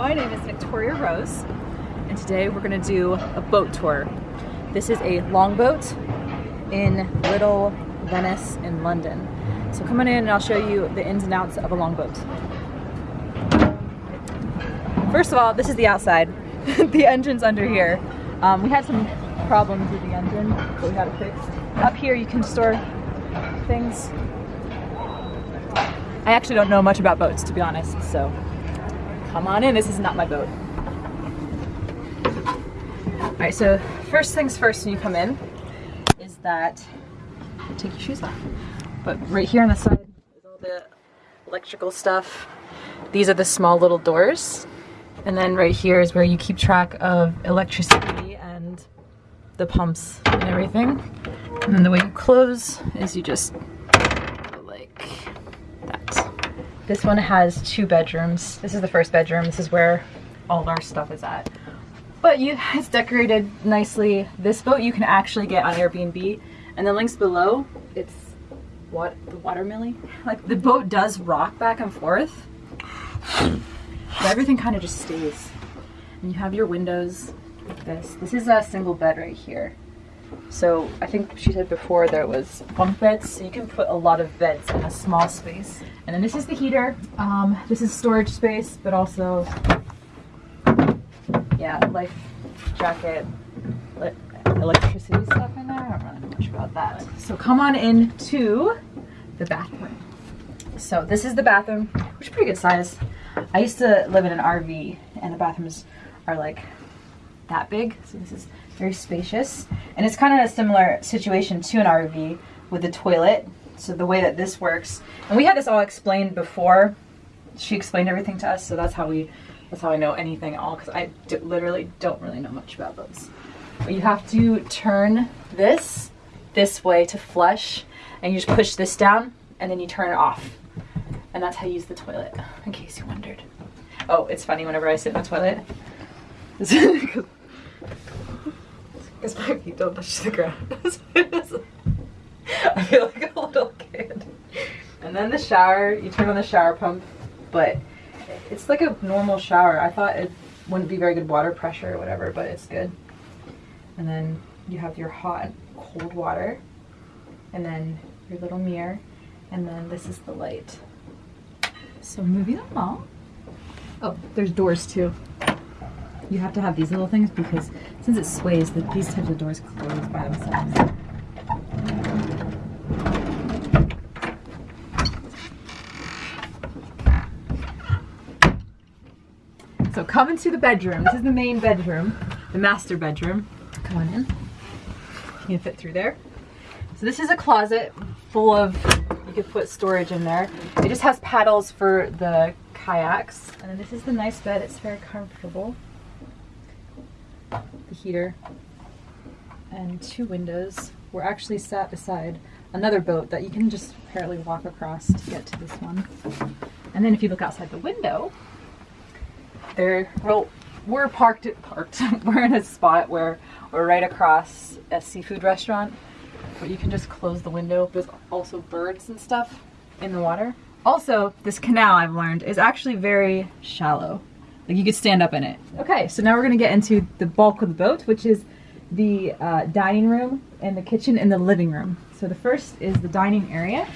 My name is Victoria Rose, and today we're gonna do a boat tour. This is a longboat in Little Venice in London. So come on in and I'll show you the ins and outs of a longboat. First of all, this is the outside. the engine's under here. Um, we had some problems with the engine, but we got it fixed. Up here you can store things. I actually don't know much about boats, to be honest, so come on in. This is not my boat. All right, so first things first when you come in is that take your shoes off. But right here on the side is all the electrical stuff. These are the small little doors. And then right here is where you keep track of electricity and the pumps and everything. And then the way you close is you just go like that. This one has two bedrooms. This is the first bedroom. This is where all our stuff is at. But you, it's decorated nicely. This boat you can actually get on Airbnb. And the links below, it's what the water millie. Like the boat does rock back and forth. But everything kind of just stays. And you have your windows like this. This is a single bed right here. So I think she said before there was bunk beds, so you can put a lot of beds in a small space. And then this is the heater. Um, this is storage space, but also, yeah, life jacket, electricity stuff in there. I don't really know much about that. So come on into the bathroom. So this is the bathroom, which is pretty good size. I used to live in an RV and the bathrooms are like that big. So this is very spacious. And it's kind of a similar situation to an RV with the toilet. So the way that this works, and we had this all explained before. She explained everything to us, so that's how we, that's how I know anything at all, because I literally don't really know much about those. But you have to turn this this way to flush, and you just push this down, and then you turn it off. And that's how you use the toilet, in case you wondered. Oh, it's funny whenever I sit in the toilet. Because my feet don't touch the ground. I feel like a little kid. And then the shower, you turn on the shower pump, but it's like a normal shower. I thought it wouldn't be very good water pressure or whatever, but it's good. And then you have your hot and cold water, and then your little mirror, and then this is the light. So moving along. Oh, there's doors too. You have to have these little things because since it sways, that these types of doors close by themselves. So come into the bedroom. This is the main bedroom, the master bedroom. Come on in. You can fit through there. So this is a closet full of, you could put storage in there. It just has paddles for the kayaks. And then this is the nice bed. It's very comfortable. The heater and two windows. We're actually sat beside another boat that you can just apparently walk across to get to this one. And then if you look outside the window, there, well, we're parked, parked, we're in a spot where we're right across a seafood restaurant but you can just close the window. There's also birds and stuff in the water. Also, this canal I've learned is actually very shallow. Like you could stand up in it. Okay, so now we're gonna get into the bulk of the boat, which is the uh, dining room and the kitchen and the living room. So the first is the dining area.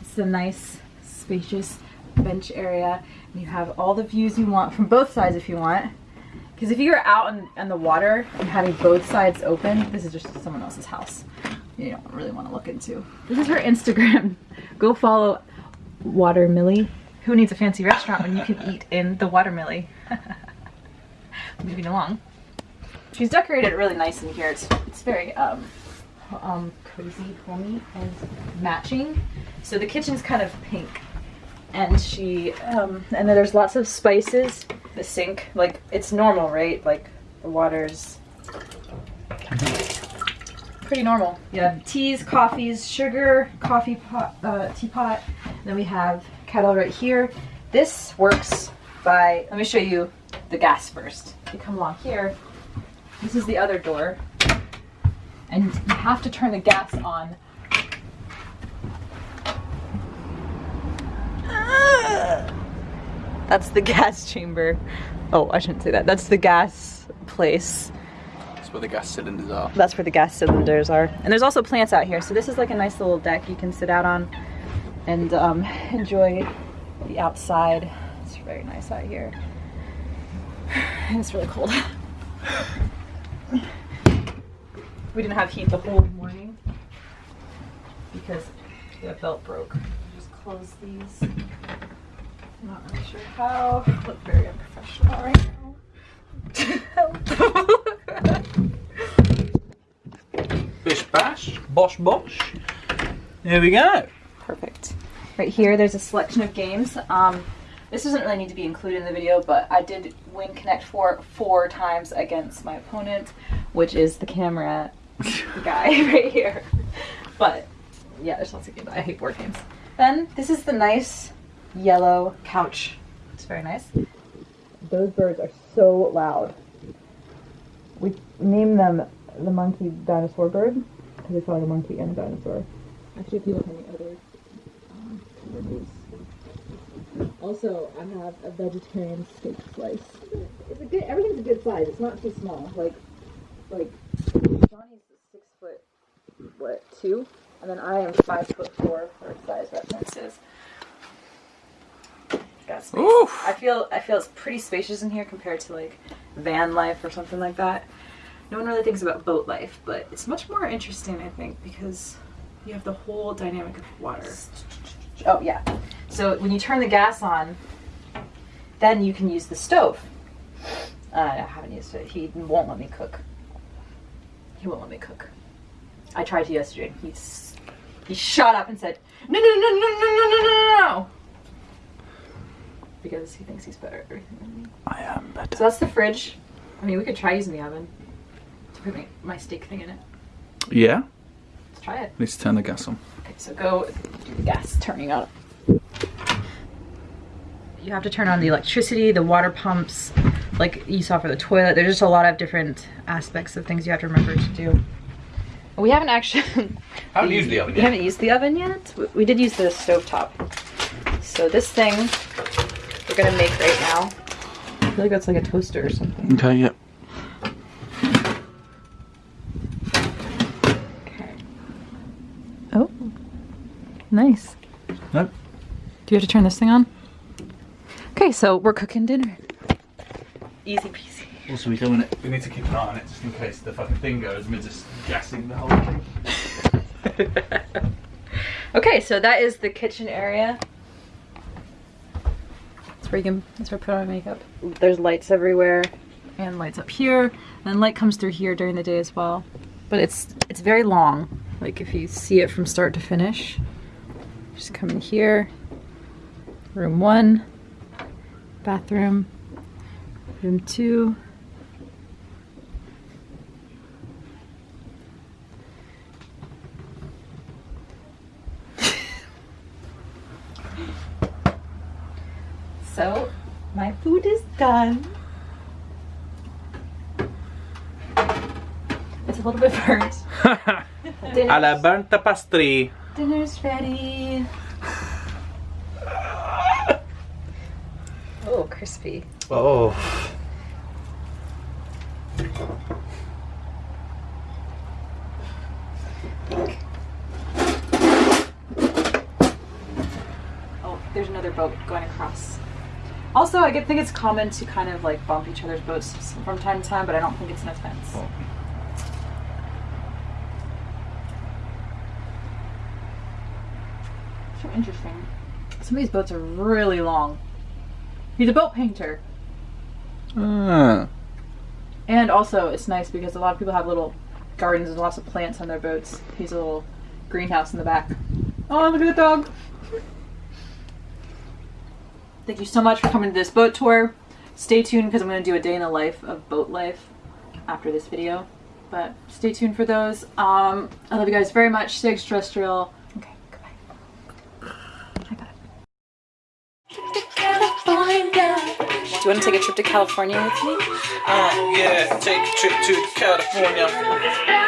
It's a nice, spacious bench area. You have all the views you want from both sides if you want. Because if you're out in, in, the water and having both sides open, this is just someone else's house. You don't really want to look into. This is her Instagram. Go follow Water Millie. Who needs a fancy restaurant when you can eat in the watermillie? Moving along. She's decorated really nice in here. It's, it's very um, um, cozy, homey, and matching. So the kitchen's kind of pink. And she, um, and then there's lots of spices the sink. Like, it's normal, right? Like, the water's pretty normal. You have teas, coffees, sugar, coffee pot, uh, teapot. Then we have kettle right here. This works by, let me show you the gas first. You come along here. This is the other door. And you have to turn the gas on ah! That's the gas chamber. Oh, I shouldn't say that. That's the gas place. That's where the gas cylinders are. That's where the gas cylinders are. And there's also plants out here. So this is like a nice little deck you can sit out on and um, enjoy the outside. It's very nice out here. And it's really cold. we didn't have heat the whole morning because the belt broke. Just close these. I'm not really sure how. Look very unprofessional right now. Bish bash, bosh bosh. Here we go. Perfect. Right here, there's a selection of games. Um, this doesn't really need to be included in the video, but I did win Connect Four four times against my opponent, which is the camera guy right here. But yeah, there's lots of games. I hate board games. Then this is the nice yellow couch. It's very nice. Those birds are so loud. We named them the monkey dinosaur bird because they feel like a monkey and a dinosaur. Actually, if you look on the other reviews. Also, I have a vegetarian steak slice. It's a good. Everything's a good size. It's not too small. Like, like Johnny's six foot, what two, and then I am five foot four for size references. Got space. Oof. I feel I feel it's pretty spacious in here compared to like van life or something like that. No one really thinks about boat life, but it's much more interesting, I think, because you have the whole dynamic of water. Oh yeah. So when you turn the gas on, then you can use the stove. Uh, I haven't used it. He won't let me cook. He won't let me cook. I tried to yesterday. He's he shot up and said, "No, no, no, no, no, no, no, no, no," because he thinks he's better at everything than me. I am better. So that's the fridge. I mean, we could try using the oven to put my, my steak thing in it. Yeah. Let's try it. Let's turn the gas on. Okay, so go do the gas turning on. You have to turn on the electricity, the water pumps, like you saw for the toilet. There's just a lot of different aspects of things you have to remember to do. We haven't actually. Haven't used the oven We yet. haven't used the oven yet. We- We did use the stove top. So this thing we're gonna make right now. I feel like that's like a toaster or something. Okay, yeah. Okay. Oh, nice. Nope. Do you have to turn this thing on? Okay, so we're cooking dinner. Easy peasy. Also, we don't want it. We need to keep an eye on it just in case the fucking thing goes and we're just gassing the whole thing. Okay, so that is the kitchen area. That's where you can. That's where I put on my makeup. There's lights everywhere, and lights up here, and light comes through here during the day as well. But it's it's very long. Like if you see it from start to finish, just come in here. Room one, bathroom, room two. So, my food is done. It's a little bit burnt. Alla burnt pastry. Dinner's ready. Oh, crispy. Oh. Oh, there's another boat going across. Also, I think it's common to kind of like bump each other's boats from time to time, but I don't think it's an offense. Oh. Interesting. Some of these boats are really long. He's a boat painter. Ah. And also, it's nice because a lot of people have little gardens and lots of plants on their boats. He's a little greenhouse in the back. Oh, look at the dog. Thank you so much for coming to this boat tour. Stay tuned because I'm going to do a day in the life of boat life after this video. But stay tuned for those. Um, I love you guys very much. Stay extraterrestrial. You want to take a trip to California with me? Uh, yeah, take a trip to California.